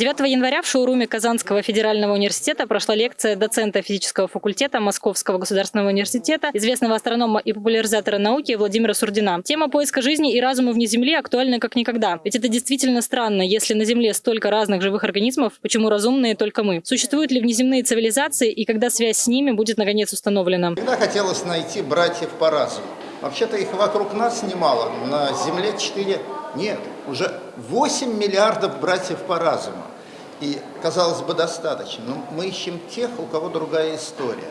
9 января в шоуруме Казанского федерального университета прошла лекция доцента физического факультета Московского государственного университета, известного астронома и популяризатора науки Владимира Сурдина. Тема поиска жизни и разума вне Земли актуальна как никогда. Ведь это действительно странно, если на Земле столько разных живых организмов, почему разумные только мы? Существуют ли внеземные цивилизации и когда связь с ними будет наконец установлена? Всегда хотелось найти братьев по разуму. Вообще-то их вокруг нас немало, на Земле 4, нет, уже 8 миллиардов братьев по разуму. И, казалось бы, достаточно. Но мы ищем тех, у кого другая история,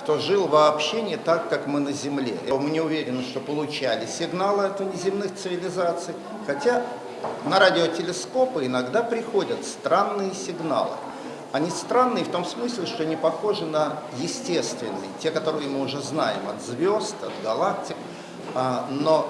кто жил вообще не так, как мы на Земле. Мы не уверены, что получали сигналы от внеземных цивилизаций, хотя на радиотелескопы иногда приходят странные сигналы. Они странные в том смысле, что не похожи на естественные, те, которые мы уже знаем от звезд, от галактик, а, но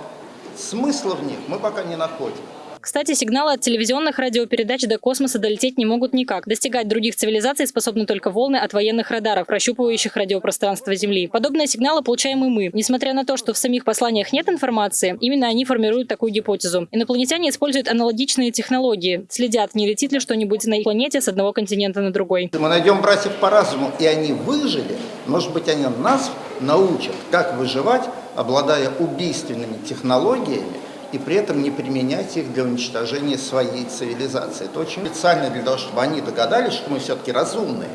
смысла в них мы пока не находим. Кстати, сигналы от телевизионных радиопередач до космоса долететь не могут никак. Достигать других цивилизаций способны только волны от военных радаров, прощупывающих радиопространство Земли. Подобные сигналы получаем и мы. Несмотря на то, что в самих посланиях нет информации, именно они формируют такую гипотезу. Инопланетяне используют аналогичные технологии. Следят, не летит ли что-нибудь на планете с одного континента на другой. Мы найдем братьев по разуму, и они выжили. Может быть, они нас научат, как выживать, обладая убийственными технологиями, и при этом не применять их для уничтожения своей цивилизации. Это очень специально для того, чтобы они догадались, что мы все-таки разумные.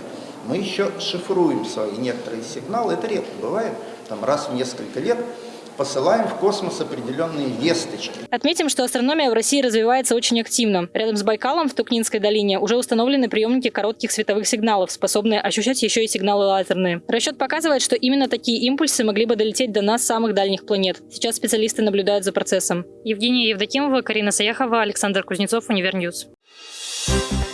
Мы еще шифруем свои некоторые сигналы, это редко бывает, там раз в несколько лет посылаем в космос определенные весточки. Отметим, что астрономия в России развивается очень активно. Рядом с Байкалом в Тункинской долине уже установлены приемники коротких световых сигналов, способные ощущать еще и сигналы лазерные. Расчет показывает, что именно такие импульсы могли бы долететь до нас самых дальних планет. Сейчас специалисты наблюдают за процессом. Евгения Евдокимова, Карина Саяхова, Александр Кузнецов, Univer News. Thank you